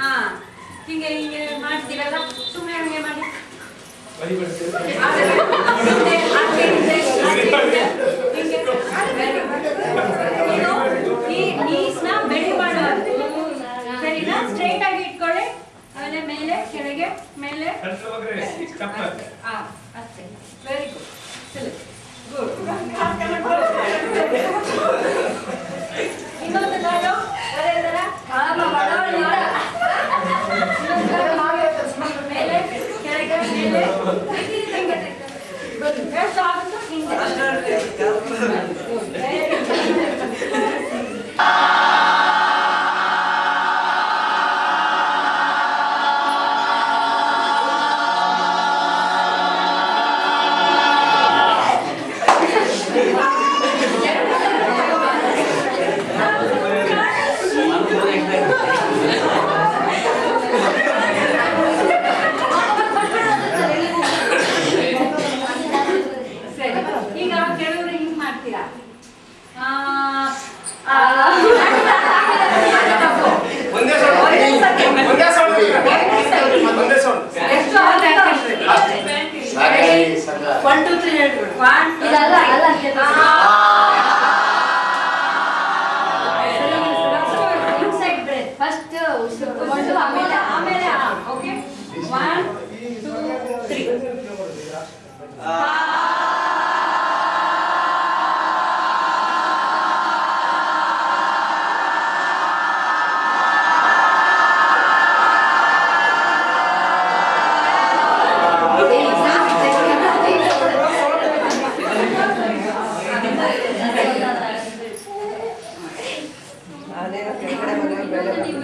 ಹಾ ಹಿಂಗೆ ಹಿಂಗೆ ಮಾಡ್ತೀರಲ್ಲ ಸುಮ್ಮನೆ ಹಂಗೆ ಮಾಡಿ. ಸರಿನಾ? ಸ್ಟ್ರೈಟ್ ಆಗಿ ಇಟ್ಕೊಳ್ಳಿ. ಆಮೇಲೆ ಮೇಲೆ ಕೆಳಗೆ ಮೇಲೆ. ಅಷ್ಟೇ. ವೆರಿ ಗುಡ್ ಸರಿ ಗುಡ್ ಇನ್ನೊಂದು ಕಾಲು ಅದೇ ಥರ ಕೆಳಗೆ ಮೇಲೆ ಹಿಂಗೆ ಎಷ್ಟು ಆಗುತ್ತೋ ಹಿಂಗೆ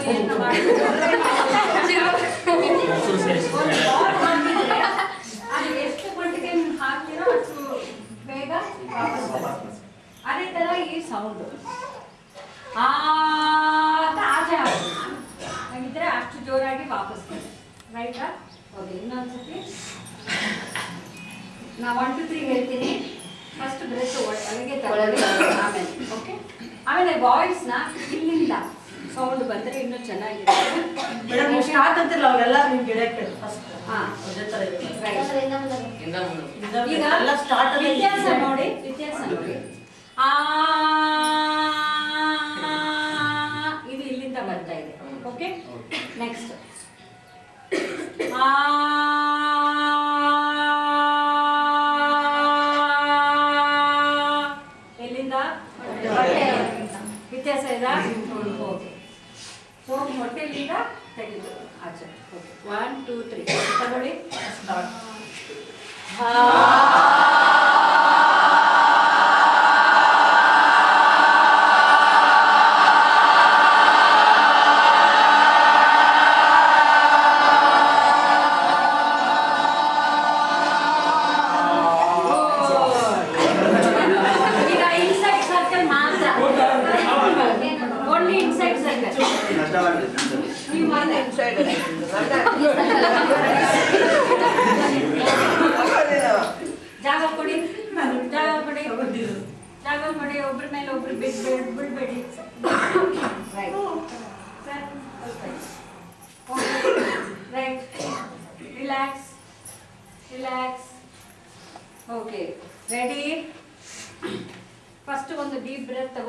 ハハハハ! ಸ್ಟಾರ್ಟ್ ವ್ಯತ್ಯಾಸ ನೋಡಿ ವ್ಯತ್ಯಾಸ ನೋಡಿ. ಆ ಇದು ಇಲ್ಲಿಂದ ಬರ್ತಾ ಇದೆ. ಓಕೆ ನೆಕ್ಸ್ಟ್ ಆ ಎಲ್ಲಿಂದ? ವ್ಯತ್ಯಾಸ ಇದೆ? ಓಕೆ ಸೊ ಹೊಟ್ಟೆಲಿಂದ ತೆಗೆದು. ಆಚೆ. ಓಕೆ ಒನ್ ಟೂ ತ್ರೀ ತಗೊಳ್ಳಿ. ಸ್ಟಾರ್ಟ್ ಈಗ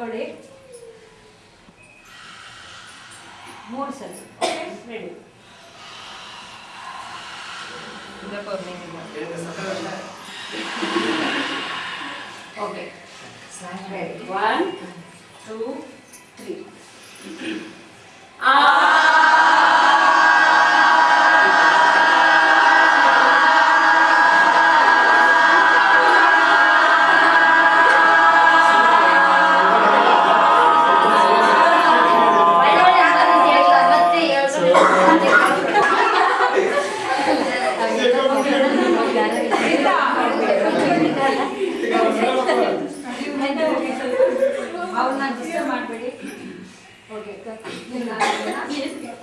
ಡೀಪ್ ಬ್ರೆತ್ ತಗೊಳ್ಳಿ ಮೂರು ಸಲ okay ready okay ready one two three ಅವ್ರನ್ನ ಡಿಸ್ಟರ್ಬ್ ಮಾಡಬೇಡಿ. ಓಕೆ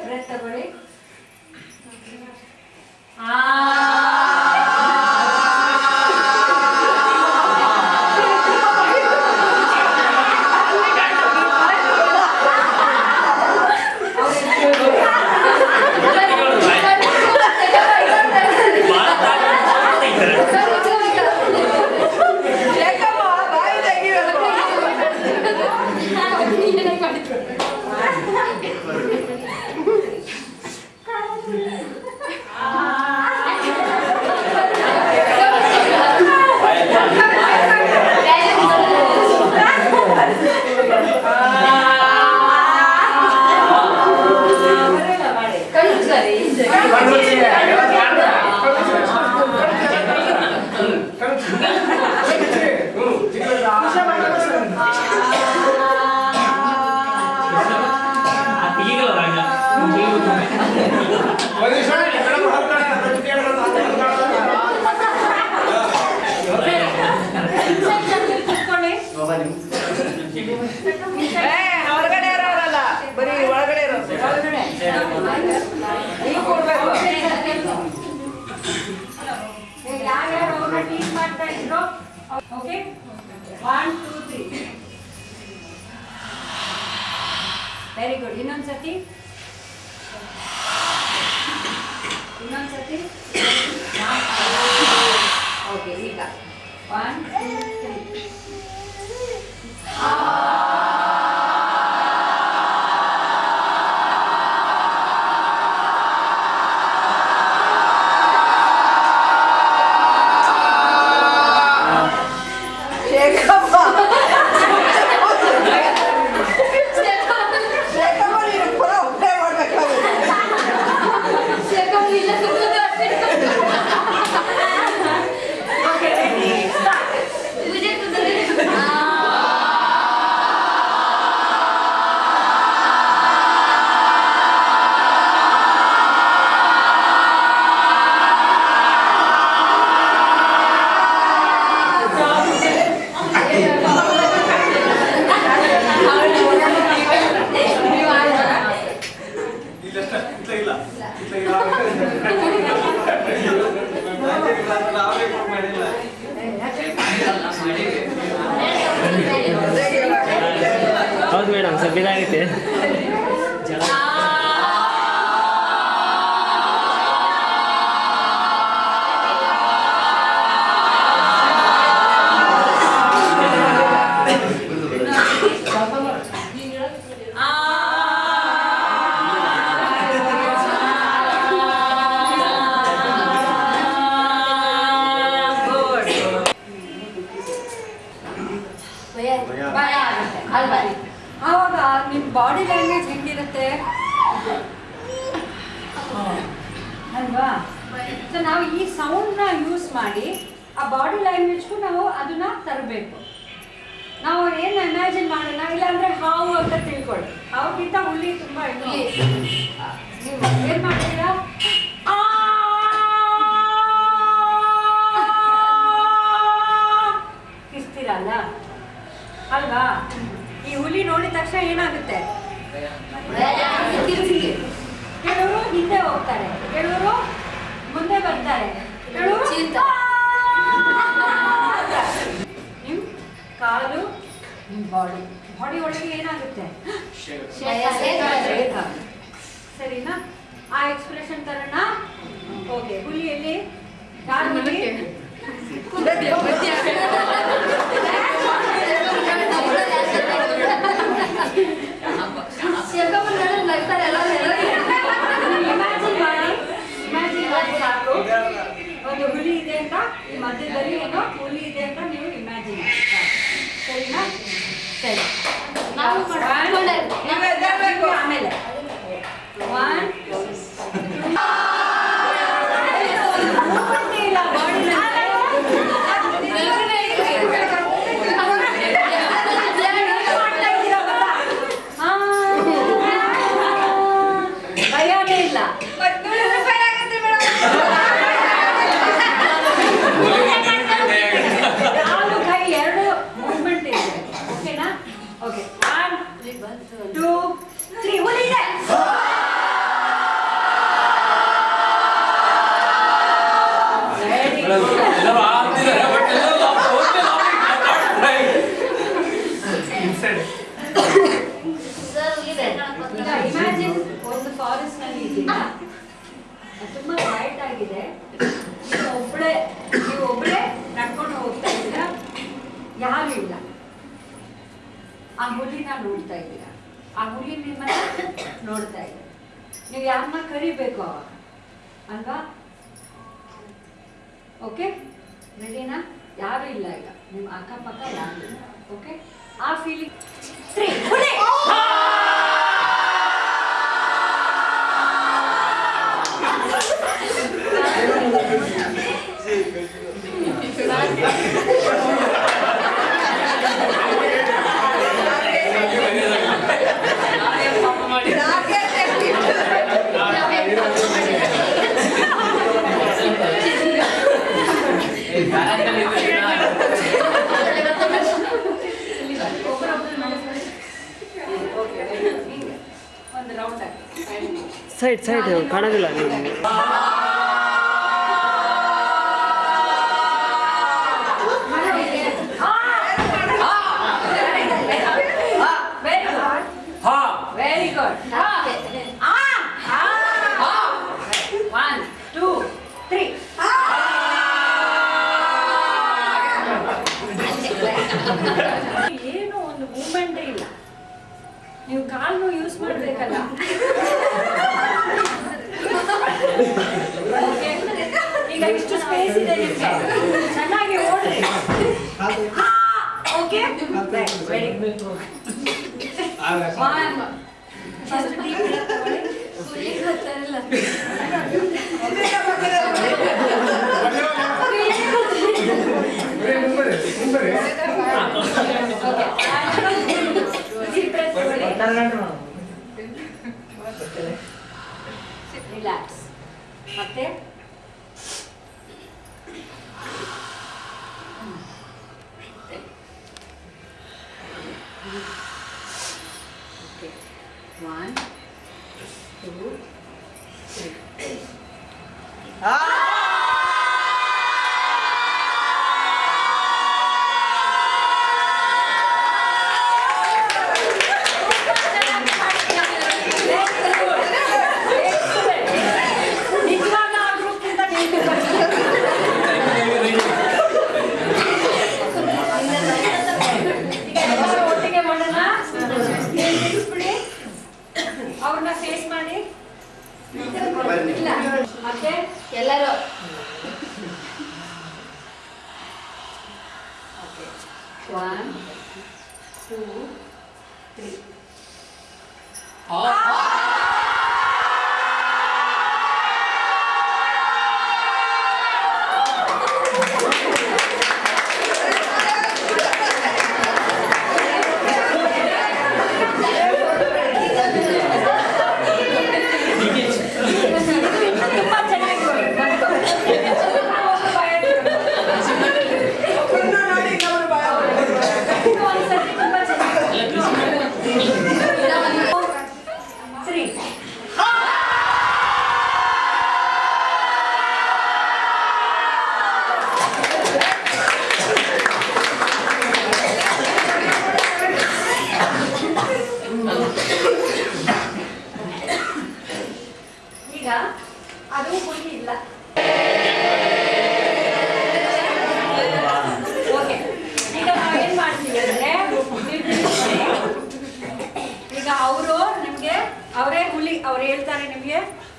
ಬ್ರೆತ್ ತಗೊಳ್ಳಿ. ಆ Amen. Okay one two three very good ಇನ್ನೊಂದ್ಸತಿ ಇನ್ನೊಂದ್ಸತಿ ಓಕೆ ಈಗ ಒನ್ ಟೂ ತ್ರೀ ಹೌದು ಮೇಡಮ್ ಸ್ವಲ್ಪ ಬಾಡಿ ಲ್ಯಾಂಗ್ವೇಜ್ ಹೆಂಗಿರುತ್ತೆ ಅಲ್ವಾ ಸೊ ನಾವು ಈ ಸೌಂಡ್ನ ಯೂಸ್ ಮಾಡಿ ಆ ಬಾಡಿ ಲ್ಯಾಂಗ್ವೇಜ್ಗೂ ನಾವು ಅದನ್ನ ತರಬೇಕು ನಾವು ಏನು ಇಮ್ಯಾಜಿನ್ ಮಾಡೋಣ ಇಲ್ಲಾಂದ್ರೆ ಹಾವು ಅಂತ ತಿಳ್ಕೊಳ್ಳಿ ಹಾವುಗಿಂತ ಹುಲಿ ತುಂಬ ನೀವು ಏನು ಮಾಡ್ತೀರಾ ಇರ್ತೀರಲ್ಲ ಅಲ್ವಾ ಈ ಹುಲಿ ನೋಡಿದ ತಕ್ಷಣ ಏನಾಗುತ್ತೆ ಕೆಲವರು ಹಿಂದೆ ಹೋಗ್ತಾರೆ. ಕೆಲವರು ಮುಂದೆ ಬರ್ತಾರೆ. ಕೆಲವರು ಚೀರ್ತಾರೆ. ನಿಮ್ ಕಾಲು ನಿಮ್ ಬಾಡಿ. ಬಾಡಿ ಒಳಗೆ ಏನಾಗುತ್ತೆ. ಸರಿನಾ? ಆ ಎಕ್ಸ್ಪ್ರೆಷನ್ ತರೋಣ. ಓಕೆ ಹುಲಿಯಲ್ಲಿ ಇಮ್ಯಾಜಿನ್ ಮಾಡಿ ಇಮ್ಯಾಜಿನ್ ಮಾಡಿ ಸಾಕು ಒಂದು ಹುಲಿ ಇದೆ ಅಂತ ಈ ಮಧ್ಯದಲ್ಲಿ ಏನೋ ಹುಲಿ ಇದೆ ಅಂತ ನೀವು ಇಮ್ಯಾಜಿನ್ ಸರಿನಾ? ಸರಿ. ನಾವು. ಆಮೇಲೆ. ಒನ್ ಇಲ್ಲ ಬಾಡಿ ಭಯನೇ ಇಲ್ಲ ಕಾಲು ಕೈ ಎರಡು ಮೂವ್ಮೆಂಟ್ ಇದೆ ಓಕೆನಾ ಓಕೆ ಒನ್ ಟೂ ತ್ರೀ ಹುಲಿ ಇದೆ Very good. ಇನ್ಸೈಡ್ ಈಗ ಇಮ್ಯಾಜಿನ್ ಒಂದು ಫಾರೆಸ್ಟ್ನಲ್ಲಿ ಇದ್ದೀನಿ. ತುಂಬಾ ಟೈಟ್ ಆಗಿದೆ. ನೀವು ಒಬ್ಬಳೇ ನೀವು ಒಬ್ಬಳೇ ನಡ್ಕೊಂಡು ಹೋಗ್ತಾ ಇದ್ದೀರಾ? ಯಾರು ಇಲ್ಲ. ಆ ಹುಲಿನ ನೋಡ್ತಾ ಇದ್ದೀರಾ? ಆ ಹುಲಿ ನಿಮ್ಮನ್ನ ನೋಡ್ತಾ ಇದೆ. ನೀವು ಯಾರನ್ನ ಕರಿಬೇಕು ಅವಾಗ? ಅಲ್ವಾ? ಓಕೆ ರೆಡಿನಾ ಯಾರು ಇಲ್ಲ ಈಗ. ನಿಮ್ಮ ಅಕ್ಕಪಕ್ಕ ಯಾರು ಇಲ್ಲ. ಓಕೆ ಆ ಫೀಲಿಂಗ್ ತ್ರೀ ಸೈಡ್ ಸೈಡ್ ಕಾಣೋದಿಲ್ಲ ನೀವು ಏನು ಒಂದು ಮೂಮೆಂಟೇ ಇಲ್ಲ. ನೀವು ಕಾಲು ಯೂಸ್ ಮಾಡಬೇಕಲ್ಲ. ರಿಲ್ಯಾಕ್ಸ್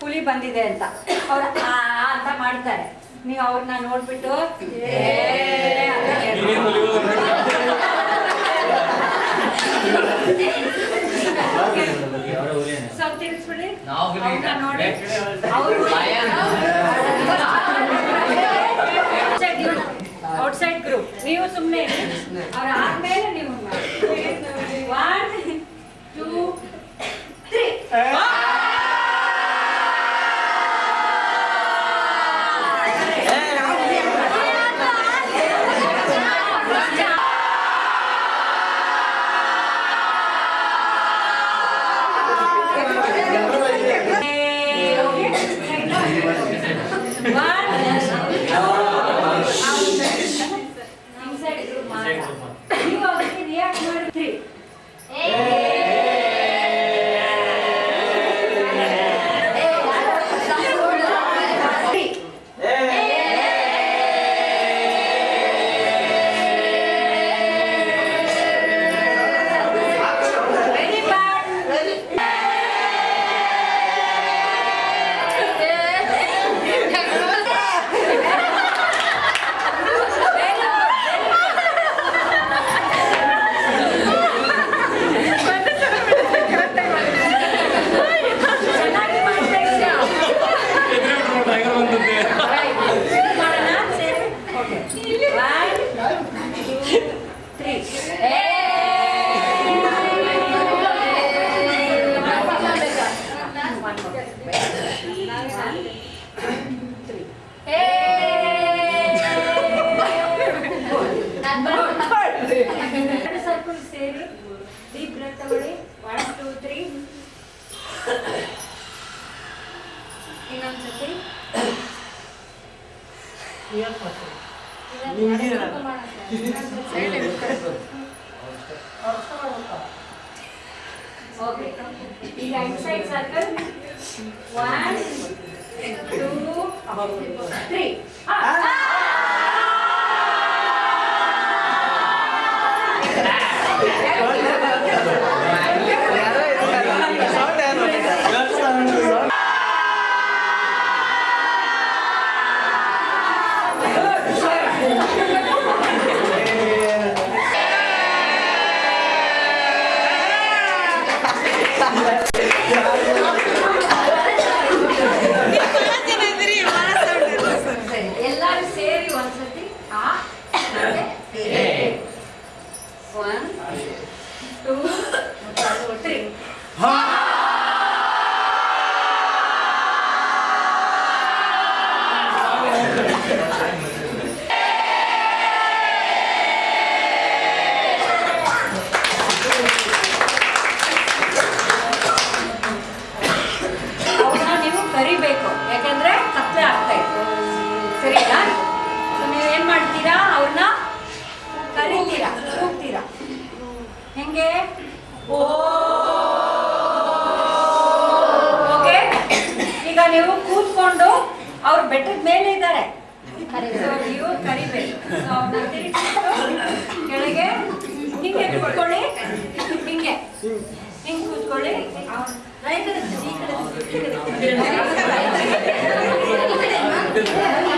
ಹುಲಿ ಬಂದಿದೆ ಅಂತ. ಅವ್ರು ಆ ಅಂತ ಮಾಡ್ತಾರೆ. ನೀವು ಅವ್ರನ್ನ ನೋಡ್ಬಿಟ್ಟು ಅಂತ ನೋಡಿ. ಔಟ್ಸೈಡ್ ಗ್ರೂಪ್ ನೀವು ಸುಮ್ಮನೆ ಅವ್ರ ಆದ್ಮೇಲೆ ನೀವು ಒನ್ ಟೂ ತ್ರೀ Wow. ಇನ್ನೊಂದು ಸತಿ ಓಕೆ ಈಗ inside circle one two three ಸರಿ ಕೆಳಗೆ ಹಿಂಗೆ ಕೂತ್ಕೊಳ್ಳಿ. ಹಿಂಗೆ. ಹಿಂಗೆ ಕೂತ್ಕೊಳ್ಳಿ. ಯಾರು